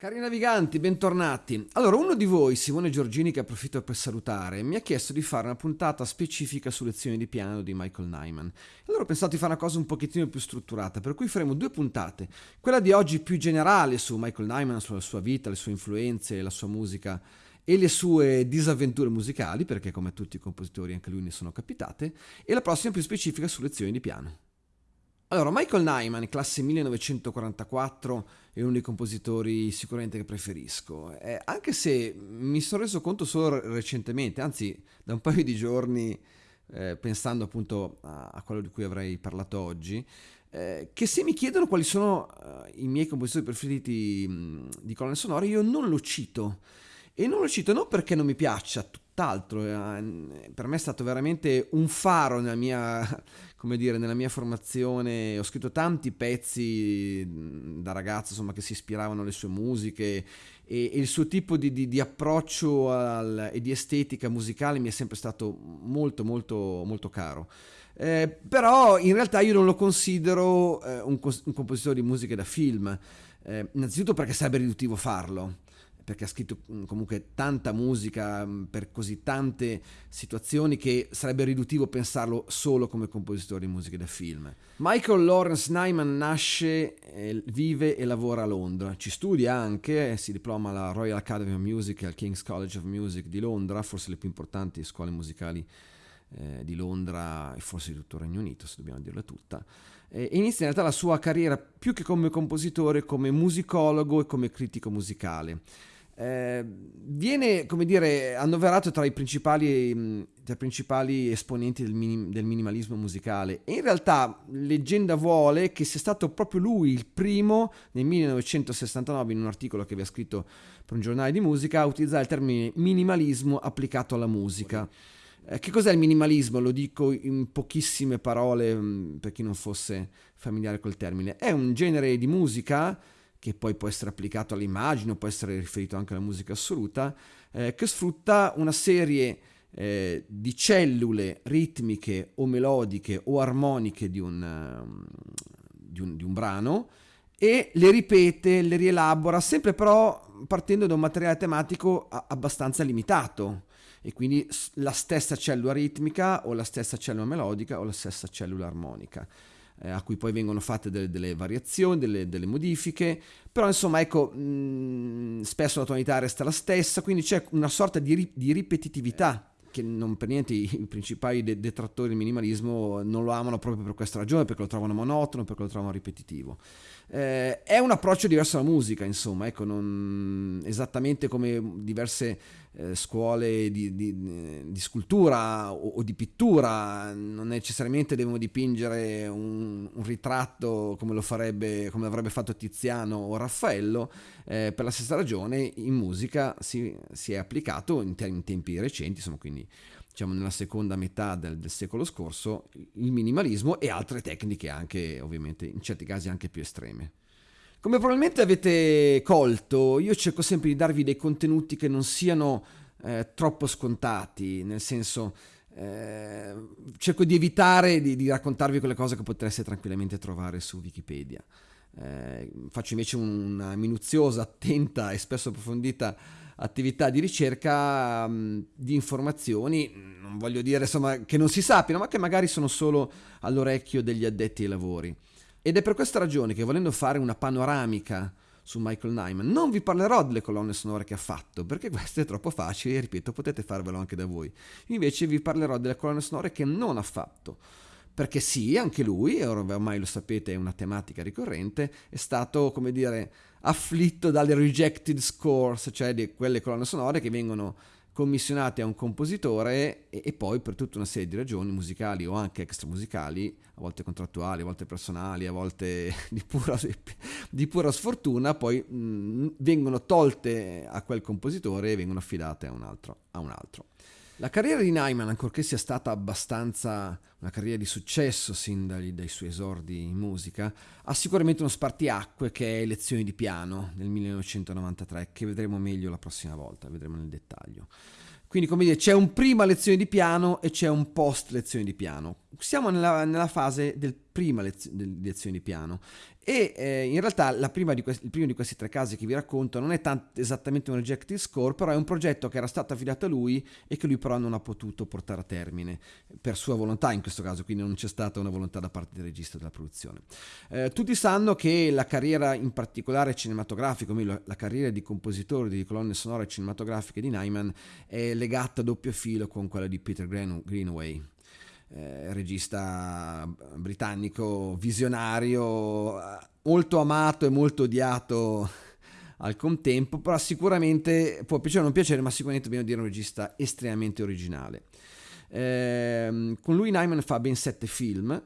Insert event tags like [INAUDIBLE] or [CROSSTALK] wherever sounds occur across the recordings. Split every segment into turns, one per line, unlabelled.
Cari naviganti, bentornati. Allora, uno di voi, Simone Giorgini, che approfitto per salutare, mi ha chiesto di fare una puntata specifica su lezioni di piano di Michael Nyman. Allora ho pensato di fare una cosa un pochettino più strutturata, per cui faremo due puntate. Quella di oggi più generale su Michael Nyman, sulla sua vita, le sue influenze, la sua musica e le sue disavventure musicali, perché come tutti i compositori anche lui ne sono capitate, e la prossima più specifica su lezioni di piano. Allora, Michael Nyman, classe 1944, è uno dei compositori sicuramente che preferisco, eh, anche se mi sono reso conto solo recentemente, anzi da un paio di giorni, eh, pensando appunto a, a, quello di cui avrei parlato oggi, eh, che se mi chiedono quali sono eh, i miei compositori preferiti mh, di colonne sonore, io non lo cito. E non lo cito non perché non mi piaccia, tutt'altro, eh, per me è stato veramente un faro nella mia, come dire, nella mia formazione, ho scritto tanti pezzi da ragazzo insomma, che si ispiravano alle sue musiche e, e il suo tipo di, di, di approccio al, e di estetica musicale mi è sempre stato molto molto molto caro. Eh, però in realtà io non lo considero eh, un, un, compositore di musiche da film, eh, innanzitutto perché sarebbe riduttivo farlo perché ha scritto mm, comunque tanta musica mm, per così tante situazioni che sarebbe riduttivo pensarlo solo come compositore di musiche da film. Michael Lawrence Nyman nasce, vive e lavora a Londra, ci studia anche, si diploma alla Royal Academy of Music e al King's College of Music di Londra, forse le più importanti scuole musicali eh, di Londra e forse di tutto il Regno Unito, se dobbiamo dirla tutta. E inizia in realtà la sua carriera più che come compositore, come musicologo e come critico musicale. Eh, viene, come dire, annoverato tra i principali, mm, tra i principali esponenti del, minim, del, minimalismo musicale e in realtà leggenda vuole che sia stato proprio lui il primo nel 1969 in un articolo che aveva scritto per un giornale di musica a utilizzare il termine minimalismo applicato alla musica. Eh, che cos'è il minimalismo? Lo dico in pochissime parole mm, per chi non fosse familiare col termine. È un genere di musica che poi può essere applicato all'immagine può essere riferito anche alla musica assoluta, eh, che sfrutta una serie eh, di cellule ritmiche o melodiche o armoniche di un, um, di, un, di un, brano e le ripete, le rielabora, sempre però partendo da un materiale tematico abbastanza limitato. E quindi la stessa cellula ritmica o la stessa cellula melodica o la stessa cellula armonica eh, a cui poi vengono fatte delle, delle variazioni, delle, delle, modifiche, però insomma ecco, mh, mm, spesso la tonalità resta la stessa, quindi c'è una sorta di, di ripetitività che non per niente i principali detrattori del minimalismo non lo amano proprio per questa ragione, perché lo trovano monotono, perché lo trovano ripetitivo. Eh, è un approccio diverso alla musica, insomma, ecco, non, esattamente come diverse eh, scuole di, di, di scultura o, o, di pittura, non necessariamente devono dipingere un, un ritratto come lo farebbe, come avrebbe fatto Tiziano o Raffaello, eh, per la stessa ragione in musica si, si è applicato in, te- in tempi recenti, insomma, quindi diciamo nella seconda metà del, del, secolo scorso, il minimalismo e altre tecniche anche, ovviamente, in certi casi anche più estreme. Come probabilmente avete colto, io cerco sempre di darvi dei contenuti che non siano eh, troppo scontati, nel senso eh, cerco di evitare di, di, raccontarvi quelle cose che potreste tranquillamente trovare su Wikipedia. Eh, faccio invece una minuziosa, attenta e spesso approfondita attività di ricerca mh, di informazioni, non voglio dire insomma che non si sappiano, ma che magari sono solo all'orecchio degli addetti ai lavori. Ed è per questa ragione che volendo fare una panoramica su Michael Nyman, non vi parlerò delle colonne sonore che ha fatto, perché questo è troppo facile e ripeto, potete farvelo anche da voi. Invece vi parlerò delle colonne sonore che non ha fatto perché sì, anche lui, ormai lo sapete è una tematica ricorrente, è stato, come dire, afflitto dalle rejected scores, cioè di quelle colonne sonore che vengono commissionate a un compositore e, e, poi per tutta una serie di ragioni musicali o anche extramusicali, a volte contrattuali, a volte personali, a volte [LAUGHS] di pura, di pura sfortuna, poi mh, vengono tolte a quel compositore e vengono affidate a un altro. A un altro. La carriera di Nyman, ancorché sia stata abbastanza una carriera di successo sin dai, dai, suoi esordi in musica, ha sicuramente uno spartiacque che è Lezioni di piano nel 1993, che vedremo meglio la prossima volta, vedremo nel dettaglio. Quindi, come dire, c'è un prima lezione di piano e c'è un post lezione di piano. Siamo nella, nella fase del prima lezio, lezione di piano e eh, in realtà questi, il primo di questi tre casi che vi racconto non è tant- esattamente un rejected score, però è un progetto che era stato affidato a lui e che lui però non ha potuto portare a termine per sua volontà in questo caso, quindi non c'è stata una volontà da parte del regista della produzione. Eh, tutti sanno che la carriera in particolare cinematografica, o meglio la carriera di compositore di colonne sonore cinematografiche di Nyman è legata a doppio filo con quella di Peter Greenaway eh, regista britannico visionario, molto amato e molto odiato al contempo, però sicuramente può piacere o non piacere, ma sicuramente dobbiamo dire un regista estremamente originale. Eh, con lui Nyman fa ben sette film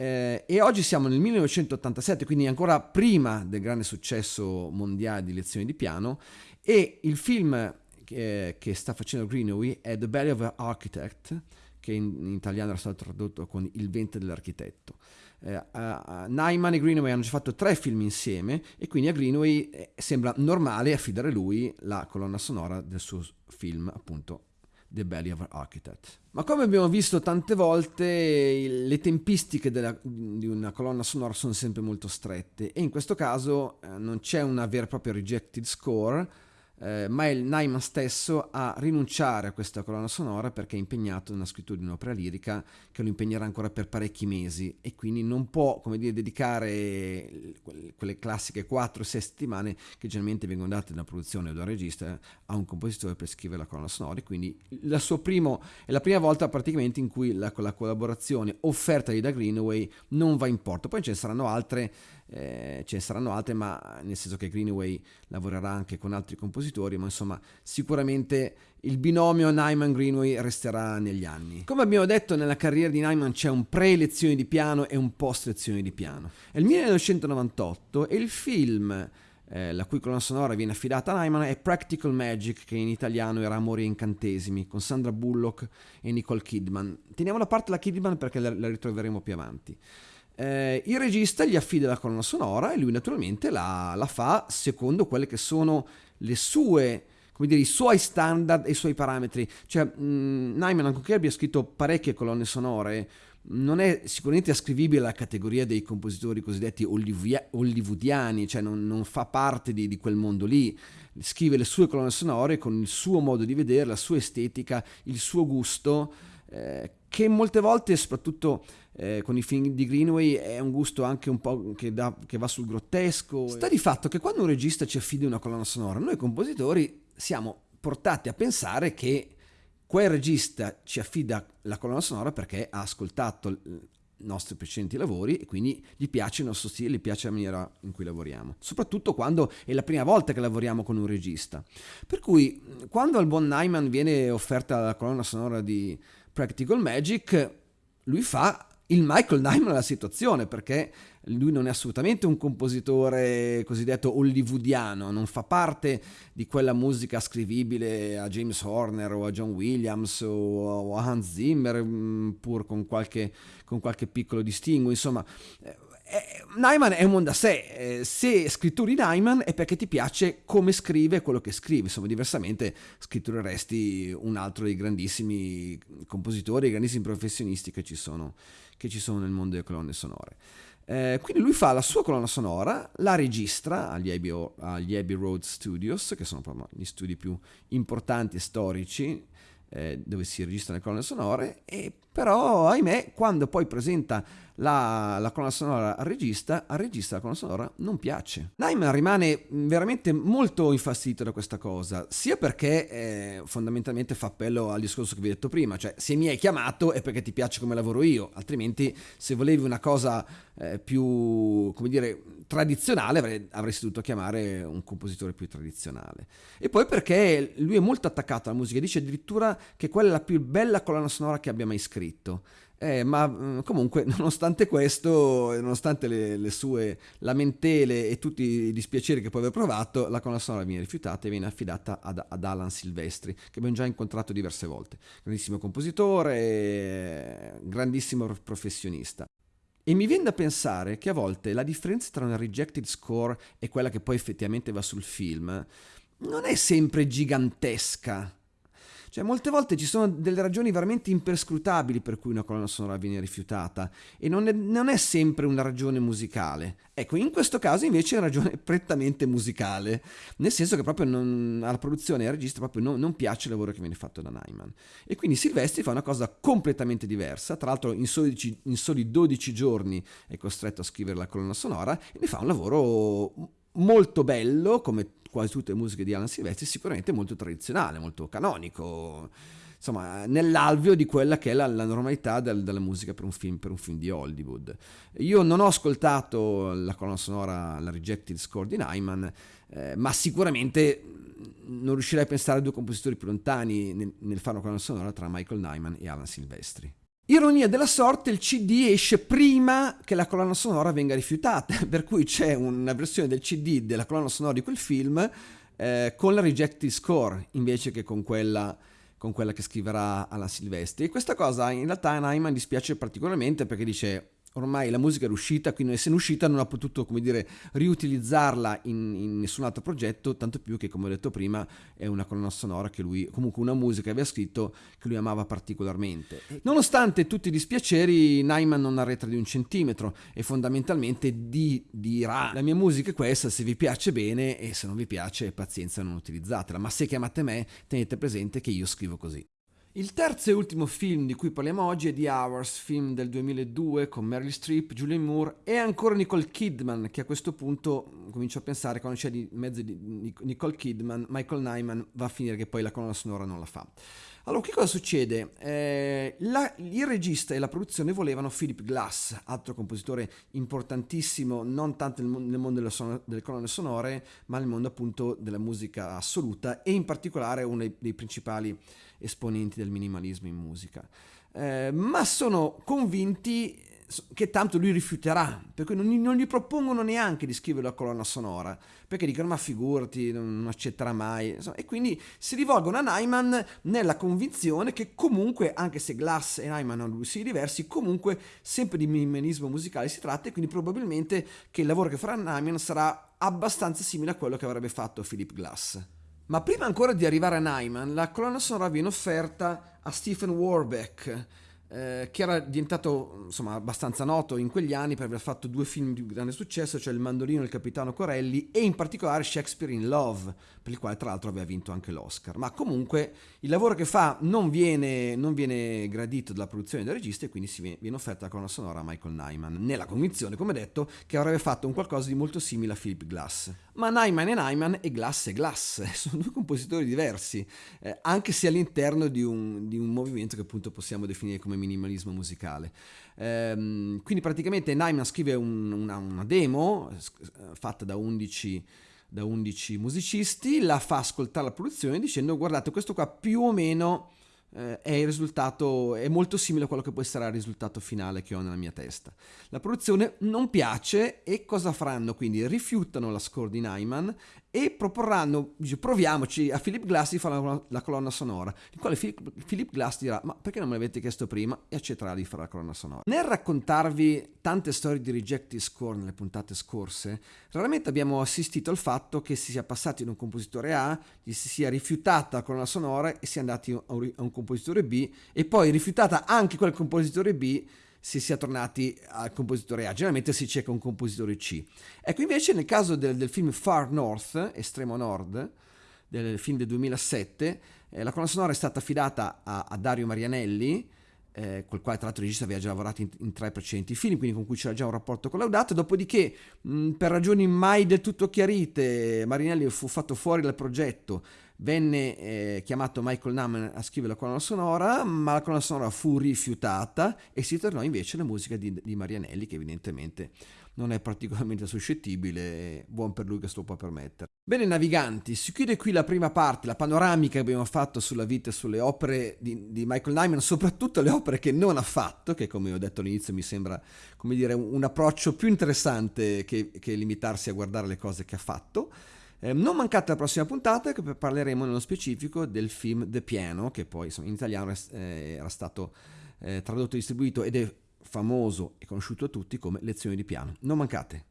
eh, e oggi siamo nel 1987, quindi ancora prima del grande successo mondiale di lezioni di piano e il film che, che sta facendo Greenaway è The Belly of an Architect, che in, in italiano era stato tradotto con Il ventre dell'architetto. Uh, uh, Nyman e Greenaway hanno già fatto tre film insieme e quindi a Greenaway eh, sembra normale affidare lui la colonna sonora del suo film, appunto The Belly of an Architect. Ma come abbiamo visto tante volte, le tempistiche della, di una colonna sonora sono sempre molto strette e in questo caso eh, non c'è una vera e propria rejected score, eh, ma è il Nyman stesso a rinunciare a questa colonna sonora perché è impegnato nella scrittura di un'opera lirica che lo impegnerà ancora per parecchi mesi e quindi non può, come dire, dedicare quelle classiche 4-6 settimane che generalmente vengono date da produzione o da regista a un compositore per scrivere la colonna sonora. E quindi la primo, è la prima volta praticamente in cui la, la collaborazione offerta da Greenaway non va in porto, poi ce ne saranno altre eh, ce ne saranno altre, ma nel senso che Greenaway lavorerà anche con altri compositori, ma insomma sicuramente il binomio Nyman-Greenaway resterà negli anni. Come abbiamo detto nella carriera di Nyman c'è un pre-lezione di piano e un post-lezione di piano. È il 1998 e il film eh, la cui colonna sonora viene affidata a Nyman è Practical Magic, che in italiano era Amori e Incantesimi, con Sandra Bullock e Nicole Kidman. Teniamo da parte la Kidman perché la, la ritroveremo più avanti eh, il regista gli affida la colonna sonora e lui naturalmente la, la fa secondo quelle che sono le sue come dire, i suoi standard e i suoi parametri. Cioè, mh, Nyman, anche abbia scritto parecchie colonne sonore, non è sicuramente ascrivibile alla categoria dei compositori cosiddetti hollywoodiani, cioè non, non fa parte di, di, quel mondo lì. Scrive le sue colonne sonore con il suo modo di vedere, la sua estetica, il suo gusto, eh, che molte volte, soprattutto eh, con i film di Greenway è un gusto anche un po' che, da, che va sul grottesco. Sta di fatto che quando un regista ci affida una colonna sonora, noi compositori siamo portati a pensare che quel regista ci affida la colonna sonora perché ha ascoltato i nostri precedenti lavori e quindi gli piace il nostro stile, gli piace la maniera in cui lavoriamo, soprattutto quando è la prima volta che lavoriamo con un regista. Per cui quando al buon Nyman viene offerta la colonna sonora di Practical Magic, lui fa il Michael Nyman della situazione perché lui non è assolutamente un compositore cosiddetto hollywoodiano, non fa parte di quella musica scrivibile a James Horner o a John Williams o a Hans Zimmer mm, pur con qualche, con qualche piccolo distinguo, insomma eh, Nyman è un mondo a sé, eh, se scritturi Nyman è perché ti piace come scrive quello che scrive, insomma diversamente scrittureresti un altro dei grandissimi compositori, dei grandissimi professionisti che ci sono, che ci sono nel mondo delle colonne sonore. Eh, quindi lui fa la sua colonna sonora, la registra agli Abbey, agli Abbey Road Studios, che sono gli studi più importanti e storici eh, dove si registrano le colonne sonore, e però ahimè quando poi presenta la, la colonna sonora al regista, al regista la colonna sonora non piace. Nyman rimane veramente molto infastidito da questa cosa, sia perché eh, fondamentalmente fa appello al discorso che vi ho detto prima, cioè se mi hai chiamato è perché ti piace come lavoro io, altrimenti se volevi una cosa eh, più, come dire, tradizionale avrei, avresti dovuto chiamare un compositore più tradizionale. E poi perché lui è molto attaccato alla musica, dice addirittura che quella è la più bella colonna sonora che abbia mai scritto. Eh, ma mm, comunque, [LAUGHS] nonostante questo, nonostante le, le, sue lamentele e tutti i dispiaceri che può aver provato, la colonna sonora viene rifiutata e viene affidata ad, ad, Alan Silvestri, che abbiamo già incontrato diverse volte. Grandissimo compositore, grandissimo professionista. E mi viene da pensare che a volte la differenza tra una rejected score e quella che poi effettivamente va sul film non è sempre gigantesca. Cioè, molte volte ci sono delle ragioni veramente imperscrutabili per cui una colonna sonora viene rifiutata e non è, non è sempre una ragione musicale. Ecco, in questo caso invece è una ragione [LAUGHS] prettamente musicale, nel senso che proprio non, alla produzione e al regista proprio non, non, piace il lavoro che viene fatto da Nyman. E quindi Silvestri fa una cosa completamente diversa, tra l'altro in soli, in soli 12 giorni è costretto a scrivere la colonna sonora e ne fa un lavoro molto bello, come quasi tutte le musiche di Alan Silvestri, sicuramente molto tradizionale, molto canonico insomma, nell'alveo di quella che è la, la normalità del, della musica per un, film, per un film di Hollywood. Io non ho ascoltato la colonna sonora, la Rejected Score di Nyman, eh, ma sicuramente non riuscirei a pensare a due compositori più lontani nel, nel fare una colonna sonora tra Michael Nyman e Alan Silvestri. Ironia della sorte, il CD esce prima che la colonna sonora venga rifiutata, [LAUGHS] per cui c'è una versione del CD della colonna sonora di quel film eh, con la rejected score invece che con quella con quella che scriverà alla Silvestri. E questa cosa in realtà a Nyman dispiace particolarmente perché dice ormai la musica era uscita, quindi essendo uscita non ha potuto, come dire, riutilizzarla in, in, nessun altro progetto, tanto più che, come ho detto prima, è una colonna sonora che lui, comunque una musica che aveva scritto che lui amava particolarmente. Nonostante tutti i dispiaceri, Nyman non arretra di un centimetro e fondamentalmente di, dirà la mia musica è questa, se vi piace bene e se non vi piace pazienza non utilizzatela, ma se chiamate me tenete presente che io scrivo così. Il terzo e ultimo film di cui parliamo oggi è The Hours, film del 2002 con Meryl Streep, Julian Moore e ancora Nicole Kidman, che a questo punto comincio a pensare quando c'è di mezzo di Nicole Kidman, Michael Nyman va a finire che poi la colonna sonora non la fa. Allora, che cosa succede? Eh, la, il regista e la produzione volevano Philip Glass, altro compositore importantissimo, non tanto nel, nel mondo delle, son- delle, colonne sonore, ma nel mondo appunto della musica assoluta e in particolare uno dei, dei principali esponenti del minimalismo in musica. Eh, ma sono convinti che tanto lui rifiuterà, per cui non, non, gli propongono neanche di scrivere la colonna sonora, perché dicono ma figurati, non accetterà mai, insomma, e quindi si rivolgono a Nyman nella convinzione che comunque, anche se Glass e Nyman hanno gusti diversi, comunque sempre di minimalismo musicale si tratta e quindi probabilmente che il lavoro che farà Nyman sarà abbastanza simile a quello che avrebbe fatto Philip Glass. Ma prima ancora di arrivare a Nyman, la colonna sonora viene offerta a Stephen Warbeck, eh, che era diventato insomma, abbastanza noto in quegli anni per aver fatto due film di grande successo, cioè Il Mandolino e Il Capitano Corelli e in particolare Shakespeare in Love, per il quale tra l'altro aveva vinto anche l'Oscar. Ma comunque il lavoro che fa non viene, non viene gradito dalla produzione del regista e quindi viene, viene offerta la colonna sonora a Michael Nyman, nella convinzione, come detto, che avrebbe fatto un qualcosa di molto simile a Philip Glass. Ma Nyman è Nyman e Glass è Glass, [LAUGHS] sono due compositori diversi, eh, anche se all'interno di un, di un movimento che appunto possiamo definire come minimalismo musicale. Ehm, quindi praticamente Nyman scrive un, una, una, demo eh, fatta da 11, da 11 musicisti, la fa ascoltare la produzione dicendo guardate questo qua più o meno eh, è risultato è molto simile a quello che poi sarà il risultato finale che ho nella mia testa. La produzione non piace e cosa faranno? Quindi rifiutano la score di Nyman e proporranno, proviamoci a Philip Glass di fare la, la colonna sonora, il quale Philip, Philip Glass dirà ma perché non me l'avete chiesto prima e accetterà di fare la colonna sonora. Nel raccontarvi tante storie di rejected score nelle puntate scorse, raramente abbiamo assistito al fatto che si sia passati da un compositore A, gli si sia rifiutata la colonna sonora e si è andati a un, a un compositore B e poi rifiutata anche quel compositore B si sia tornati al compositore A. Generalmente si cerca un compositore C. Ecco, invece nel caso del, del film Far North, Estremo Nord, del film del 2007, eh, la colonna sonora è stata affidata a, a Dario Marianelli, eh, col quale tra l'altro il regista aveva già lavorato in, in, tre precedenti film, quindi con cui c'era già un rapporto collaudato, dopodiché mh, per ragioni mai del tutto chiarite Marianelli fu fatto fuori dal progetto, venne eh, chiamato Michael Naman a scrivere la colonna sonora, ma la colonna sonora fu rifiutata e si tornò invece alla musica di, di Marianelli che evidentemente non è particolarmente suscettibile, buon per lui che se lo può permettere. Bene naviganti, si chiude qui la prima parte, la panoramica che abbiamo fatto sulla vita e sulle opere di, di, Michael Nyman, soprattutto le opere che non ha fatto, che come ho detto all'inizio mi sembra dire, un, un approccio più interessante che, che limitarsi a guardare le cose che ha fatto. Eh, non mancate la prossima puntata che parleremo nello specifico del film The Piano, che poi in italiano eh, era stato eh, tradotto e distribuito ed è famoso e conosciuto a tutti come Lezioni di piano. Non mancate!